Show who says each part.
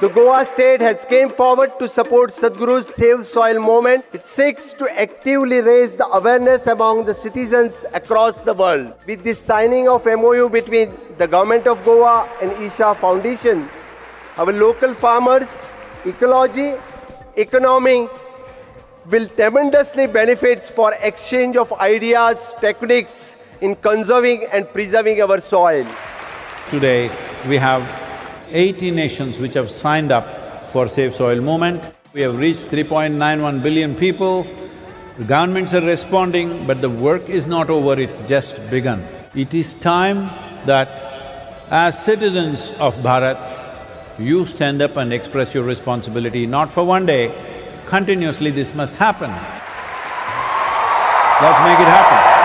Speaker 1: Goa state has came forward to support Sadhguru's Save Soil movement. It seeks to actively raise the awareness among the citizens across the world. With the signing of MOU between the government of Goa and Isha Foundation, our local farmers, ecology, economy will tremendously benefit for exchange of ideas, techniques in conserving and preserving our soil.
Speaker 2: Today, we have 80 nations which have signed up for Save Soil movement. We have reached 3.91 billion people. The governments are responding, but the work is not over, it's just begun. It is time that as citizens of Bharat, you stand up and express your responsibility, not for one day, continuously this must happen. Let's make it happen.